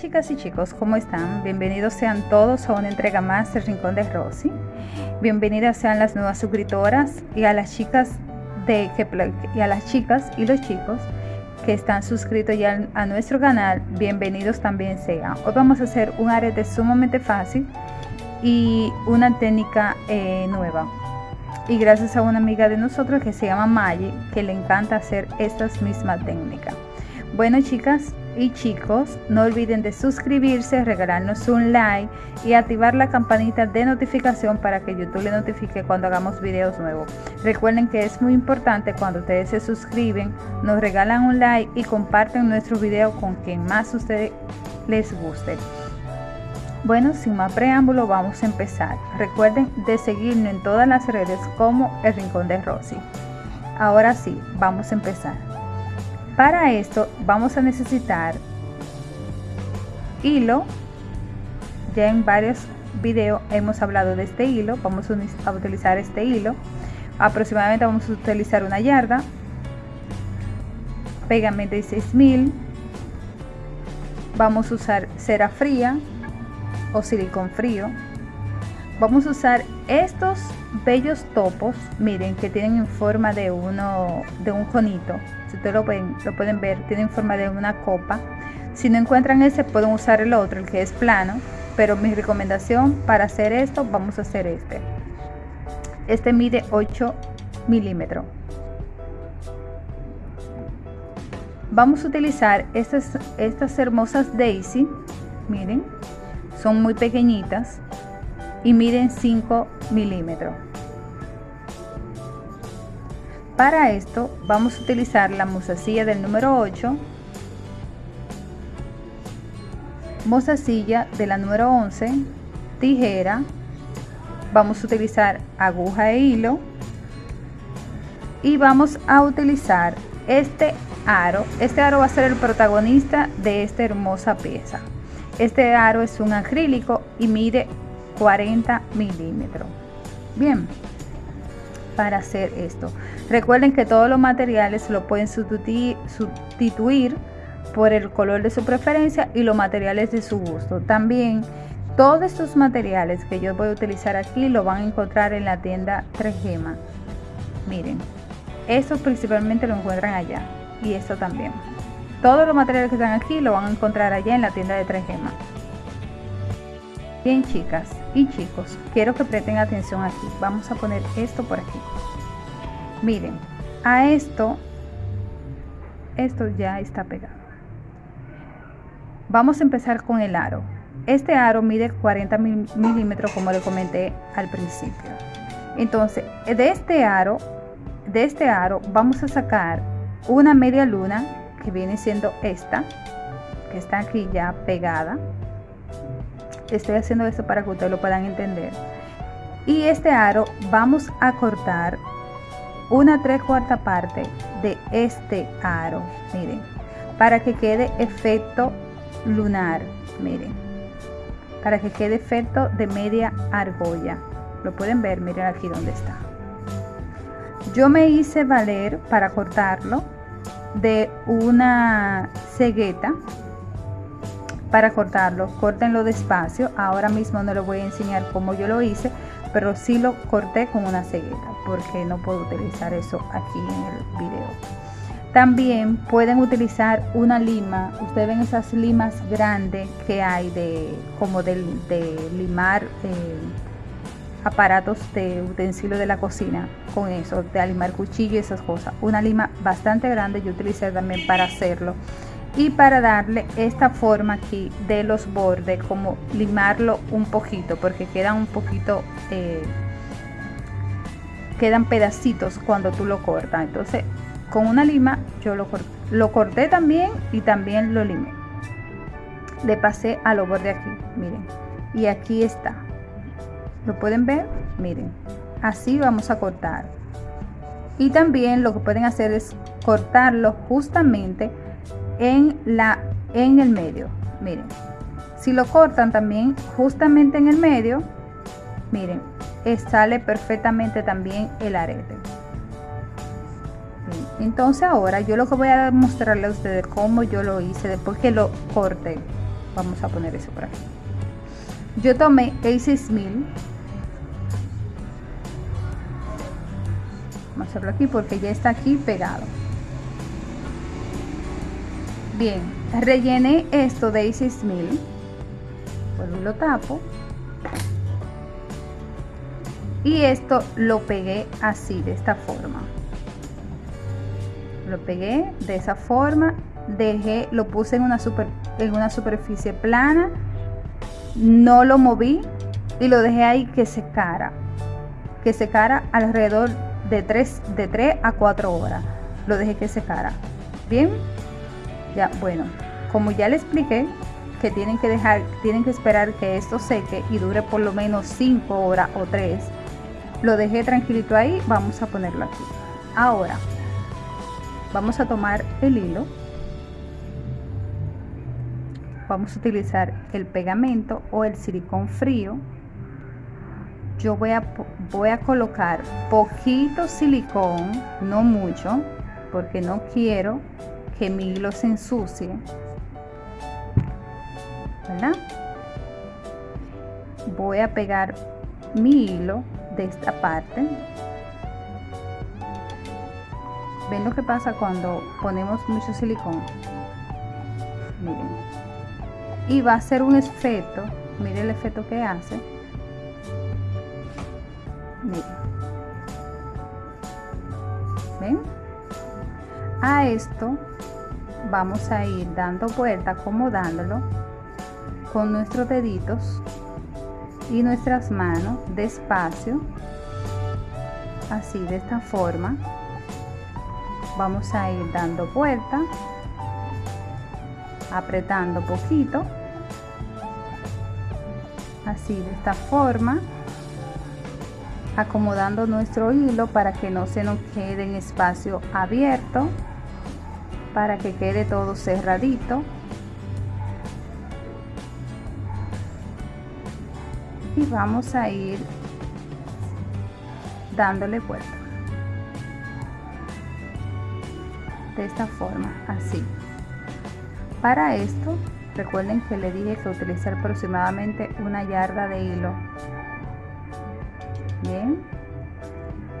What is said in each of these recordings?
chicas y chicos, ¿cómo están? Bienvenidos sean todos a una entrega más del Rincón de Rosy. Bienvenidas sean las nuevas suscriptoras y a las chicas de que y a las chicas y los chicos que están suscritos ya a nuestro canal, bienvenidos también sean. Hoy vamos a hacer un arete sumamente fácil y una técnica eh, nueva. Y gracias a una amiga de nosotros que se llama Maggie, que le encanta hacer estas mismas técnicas. Bueno chicas, y chicos, no olviden de suscribirse, regalarnos un like y activar la campanita de notificación para que YouTube le notifique cuando hagamos videos nuevos. Recuerden que es muy importante cuando ustedes se suscriben, nos regalan un like y comparten nuestro video con quien más ustedes les guste. Bueno, sin más preámbulo, vamos a empezar. Recuerden de seguirnos en todas las redes como El Rincón de Rosy. Ahora sí, vamos a empezar. Para esto vamos a necesitar hilo. Ya en varios videos hemos hablado de este hilo. Vamos a utilizar este hilo. Aproximadamente vamos a utilizar una yarda. Pegamento de 6000. Vamos a usar cera fría o silicón frío. Vamos a usar estos bellos topos, miren, que tienen en forma de uno de un conito. Si ustedes lo pueden, lo pueden ver, tienen forma de una copa. Si no encuentran ese, pueden usar el otro, el que es plano. Pero mi recomendación para hacer esto, vamos a hacer este. Este mide 8 milímetros. Vamos a utilizar estas, estas hermosas Daisy. Miren, son muy pequeñitas y miden 5 milímetros. Para esto vamos a utilizar la mozasilla del número 8, mozasilla de la número 11, tijera, vamos a utilizar aguja e hilo y vamos a utilizar este aro. Este aro va a ser el protagonista de esta hermosa pieza. Este aro es un acrílico y mide 40 milímetros. Bien, para hacer esto. Recuerden que todos los materiales lo pueden sustituir por el color de su preferencia y los materiales de su gusto. También todos estos materiales que yo voy a utilizar aquí lo van a encontrar en la tienda 3 Gema. Miren, estos principalmente lo encuentran allá y esto también. Todos los materiales que están aquí lo van a encontrar allá en la tienda de 3 Gema. Bien chicas y chicos, quiero que presten atención aquí. Vamos a poner esto por aquí. Miren, a esto, esto ya está pegado. Vamos a empezar con el aro. Este aro mide 40 milímetros como le comenté al principio. Entonces, de este aro, de este aro vamos a sacar una media luna que viene siendo esta, que está aquí ya pegada Estoy haciendo esto para que ustedes lo puedan entender. Y este aro vamos a cortar una tres cuarta parte de este aro. Miren, para que quede efecto lunar. Miren, para que quede efecto de media argolla. Lo pueden ver, miren aquí donde está. Yo me hice valer para cortarlo de una cegueta para cortarlo. Córtenlo despacio. Ahora mismo no les voy a enseñar cómo yo lo hice, pero sí lo corté con una cegueta porque no puedo utilizar eso aquí en el video. También pueden utilizar una lima. Ustedes ven esas limas grandes que hay de como de, limar eh, aparatos de utensilios de la cocina con eso, de limar cuchillo y esas cosas. Una lima bastante grande yo utilicé también para hacerlo y para darle esta forma aquí de los bordes como limarlo un poquito porque quedan un poquito eh, quedan pedacitos cuando tú lo cortas. Entonces con una lima yo lo corté, lo corté también y también lo limé. Le pasé a los bordes aquí miren. Y aquí está. Lo pueden ver miren así vamos a cortar. Y también lo que pueden hacer es cortarlo justamente en, la, en el medio. Miren, si lo cortan también justamente en el medio, miren, sale perfectamente también el arete. Entonces ahora yo lo que voy a mostrarle a ustedes cómo yo lo hice después que lo corté. vamos a poner eso por aquí yo tomé el 6000 vamos a hacerlo aquí porque ya está aquí pegado bien rellené esto de 6000 vuelvo y lo tapo. Y esto lo pegué así de esta forma. Lo pegué de esa forma dejé lo puse en una super en una superficie plana no lo moví y lo dejé ahí que secara que secara alrededor de 3 de 3 a 4 horas. Lo dejé que secara. Bien ya bueno como ya le expliqué que tienen que dejar tienen que esperar que esto seque y dure por lo menos 5 horas o 3 lo dejé tranquilito ahí vamos a ponerlo aquí. Ahora vamos a tomar el hilo. Vamos a utilizar el pegamento o el silicón frío. Yo voy a, voy a colocar poquito silicón no mucho porque no quiero que mi hilo se ensucie ¿verdad? voy a pegar mi hilo de esta parte. Ven lo que pasa cuando ponemos mucho silicón miren. Y va a ser un efecto miren el efecto que hace. Miren. Ven a esto vamos a ir dando vuelta acomodándolo con nuestros deditos y nuestras manos despacio así de esta forma. Vamos a ir dando vuelta apretando poquito así de esta forma acomodando nuestro hilo para que no se nos quede en espacio abierto para que quede todo cerradito. Y vamos a ir dándole vuelta. De esta forma así. Para esto recuerden que le dije que utilizar aproximadamente una yarda de hilo. Bien.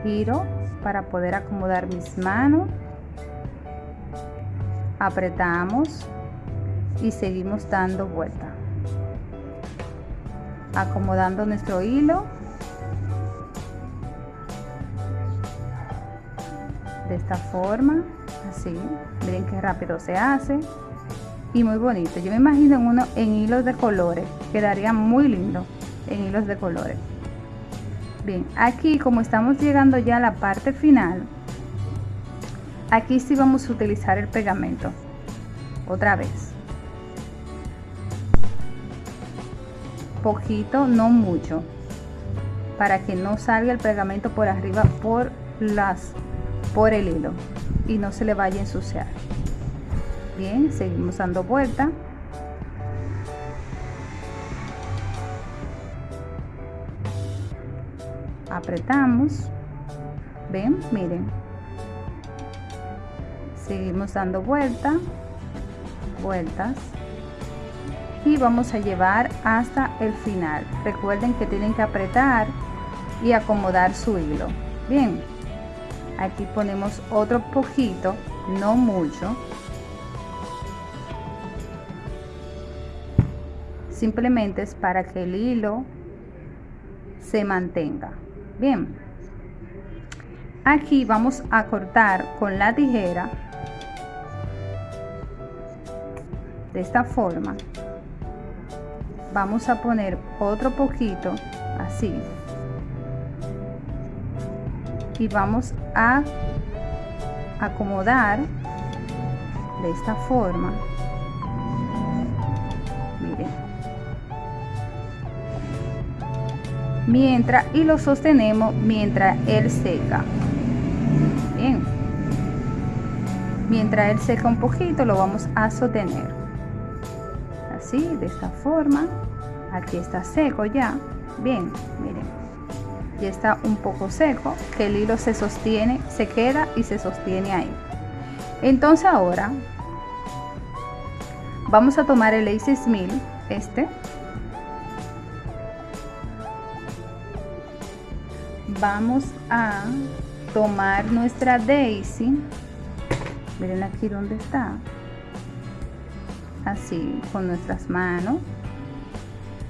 Giro para poder acomodar mis manos apretamos y seguimos dando vuelta. Acomodando nuestro hilo. De esta forma así. Miren qué rápido se hace. Y muy bonito. Yo me imagino en uno en hilos de colores. Quedaría muy lindo en hilos de colores. Bien aquí como estamos llegando ya a la parte final aquí sí vamos a utilizar el pegamento otra vez poquito, no mucho, para que no salga el pegamento por arriba por las por el hilo y no se le vaya a ensuciar. Bien, seguimos dando vuelta. Apretamos. Ven, miren. Seguimos dando vuelta. Vueltas y vamos a llevar hasta el final. Recuerden que tienen que apretar y acomodar su hilo. Bien aquí ponemos otro poquito no mucho. Simplemente es para que el hilo se mantenga. Bien aquí vamos a cortar con la tijera de esta forma vamos a poner otro poquito así. Y vamos a acomodar de esta forma. Miren. Mientras y lo sostenemos mientras él seca. Bien. Mientras él seca un poquito lo vamos a sostener así de esta forma. Aquí está seco ya. Bien miren. Ya está un poco seco. Que el hilo se sostiene se queda y se sostiene ahí. Entonces ahora vamos a tomar el A6000 este. Vamos a tomar nuestra Daisy. Miren aquí donde está así con nuestras manos.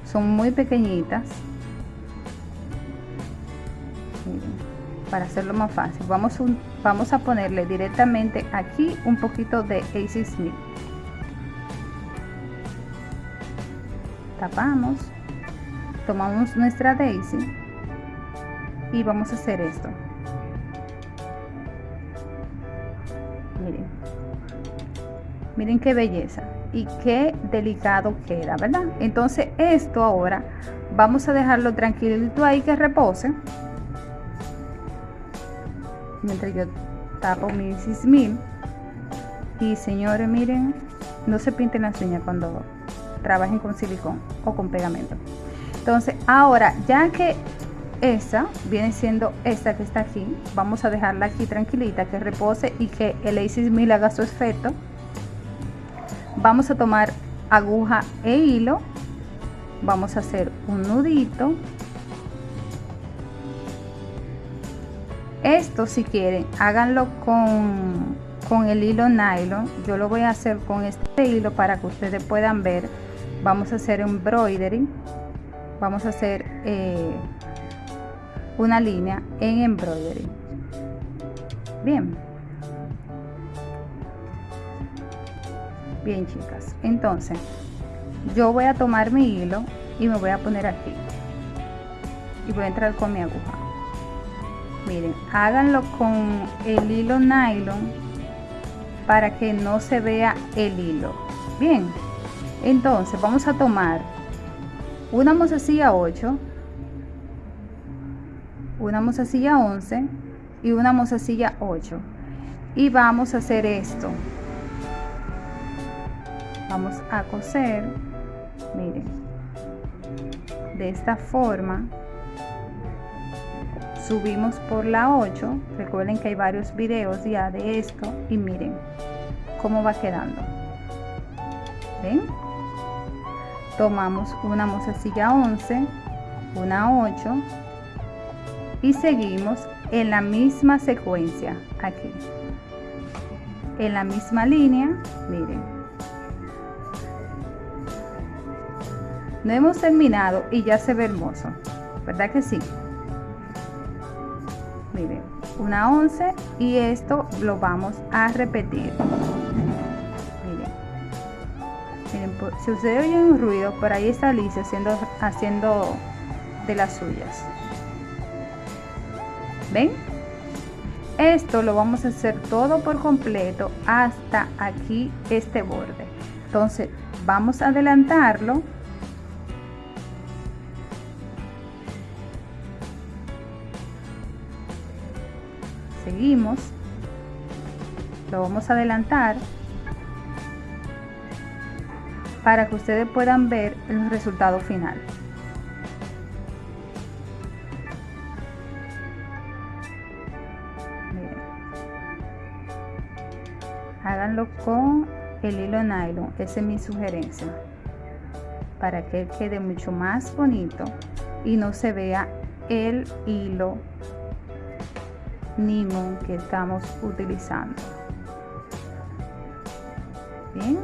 Son muy pequeñitas. Para hacerlo más fácil vamos, a ponerle directamente aquí un poquito de A6000 tapamos tomamos nuestra Daisy y vamos a hacer esto. Miren. Miren qué belleza y qué delicado queda verdad entonces esto ahora vamos a dejarlo tranquilito ahí que repose. Mientras yo tapo mi 6000 y señores miren no se pinten las uñas cuando trabajen con silicón o con pegamento. Entonces ahora ya que esa viene siendo esta que está aquí vamos a dejarla aquí tranquilita que repose y que el A6000 haga su efecto vamos a tomar aguja e hilo. Vamos a hacer un nudito. Esto si quieren háganlo con, con el hilo nylon. Yo lo voy a hacer con este hilo para que ustedes puedan ver. Vamos a hacer embroidery. Vamos a hacer eh, una línea en embroidery. Bien bien chicas. Entonces yo voy a tomar mi hilo y me voy a poner aquí. Y voy a entrar con mi aguja. Miren háganlo con el hilo nylon para que no se vea el hilo. Bien. Entonces vamos a tomar una mozasilla 8 una mozasilla 11 y una mozasilla 8 y vamos a hacer esto vamos a coser miren de esta forma subimos por la 8 recuerden que hay varios videos ya de esto y miren cómo va quedando ven tomamos una mozasilla 11 una 8 y seguimos en la misma secuencia aquí en la misma línea miren no hemos terminado y ya se ve hermoso verdad que sí miren una 11 y esto lo vamos a repetir. Miren, miren si ustedes oyen un ruido por ahí está Alicia haciendo haciendo de las suyas. Ven esto lo vamos a hacer todo por completo hasta aquí este borde. Entonces vamos a adelantarlo seguimos. Lo vamos a adelantar para que ustedes puedan ver el resultado final. Háganlo con el hilo nylon. Esa es mi sugerencia. Para que quede mucho más bonito y no se vea el hilo nymon que estamos utilizando. Bien.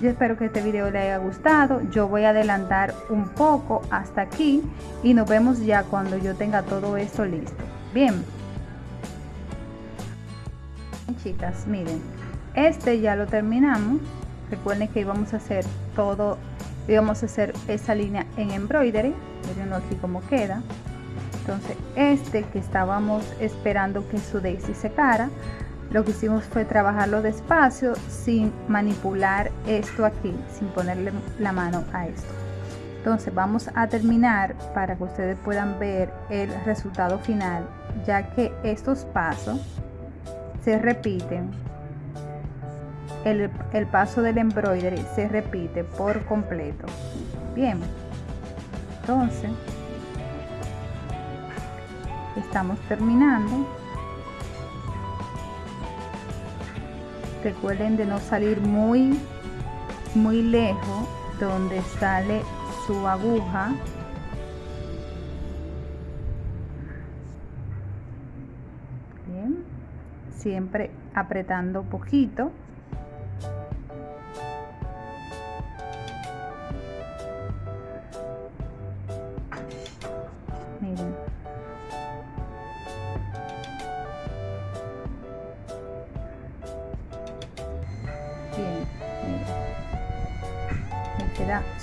Yo espero que este video le haya gustado. Yo voy a adelantar un poco hasta aquí y nos vemos ya cuando yo tenga todo esto listo. Bien. Chicas miren. Este ya lo terminamos. Recuerden que íbamos a hacer todo íbamos a hacer esa línea en embroidery. Miren aquí como queda entonces este que estábamos esperando que su daisy secara lo que hicimos fue trabajarlo despacio sin manipular esto aquí sin ponerle la mano a esto. Entonces vamos a terminar para que ustedes puedan ver el resultado final ya que estos pasos se repiten. El, el paso del embroidery se repite por completo. Bien. Entonces estamos terminando. Recuerden de no salir muy muy lejos donde sale su aguja. Siempre apretando poquito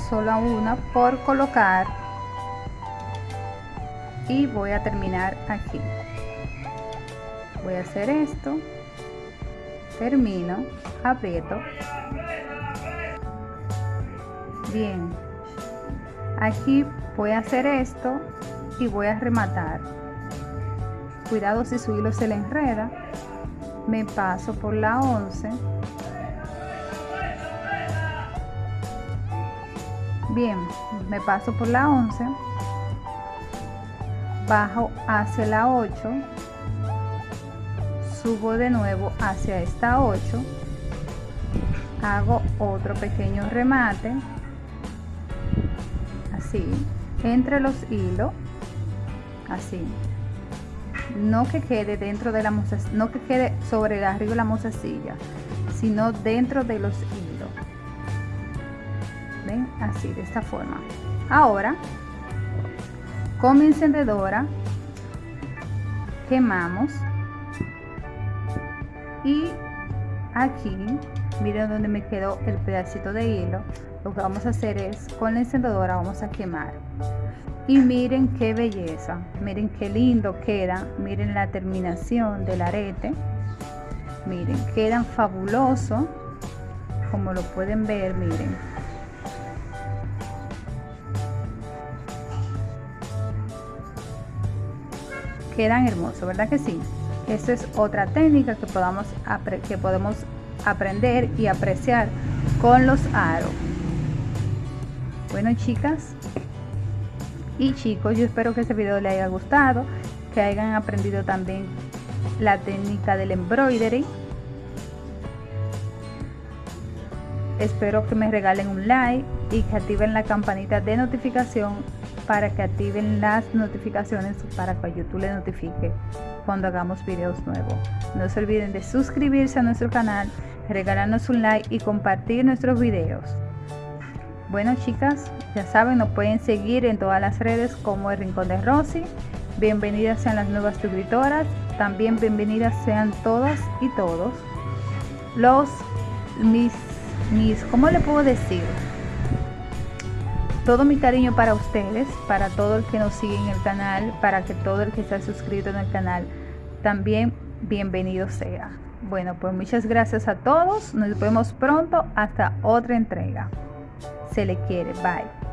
solo una por colocar. Y voy a terminar aquí. Voy a hacer esto. Termino aprieto. Bien. Aquí voy a hacer esto y voy a rematar. Cuidado si su hilo se le enreda. Me paso por la 11 bien me paso por la 11 bajo hacia la 8 subo de nuevo hacia esta 8 hago otro pequeño remate. Así entre los hilos. Así. No que quede dentro de la no que quede sobre el arriba de la mozasilla sino dentro de los hilos ven así de esta forma. Ahora con mi encendedora quemamos. Y aquí miren donde me quedó el pedacito de hilo. Lo que vamos a hacer es con la encendedora vamos a quemar. Y miren qué belleza miren qué lindo queda miren la terminación del arete. Miren quedan fabuloso como lo pueden ver miren quedan hermosos verdad que sí esta es otra técnica que, podamos, que podemos aprender y apreciar con los aros. Bueno chicas y chicos, yo espero que este video les haya gustado, que hayan aprendido también la técnica del embroidery. Espero que me regalen un like y que activen la campanita de notificación para que activen las notificaciones para que YouTube les notifique cuando hagamos videos nuevos. No se olviden de suscribirse a nuestro canal, regalarnos un like y compartir nuestros videos. Bueno chicas, ya saben, nos pueden seguir en todas las redes como el Rincón de Rosy. Bienvenidas sean las nuevas suscriptoras. También bienvenidas sean todas y todos los mis mis ¿cómo le puedo decir? Todo mi cariño para ustedes, para todo el que nos sigue en el canal, para que todo el que está suscrito en el canal también bienvenido sea. Bueno, pues muchas gracias a todos. Nos vemos pronto hasta otra entrega. Se le quiere. Bye.